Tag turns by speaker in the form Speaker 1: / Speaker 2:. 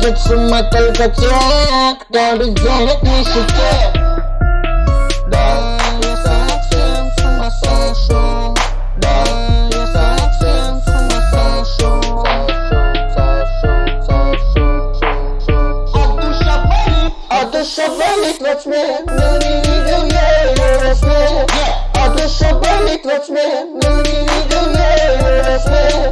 Speaker 1: Get some my calcatiac, do you be jealous, we should get somebody clutch me, no need to yeah, me. I guess somebody clutch me, no need to yeah,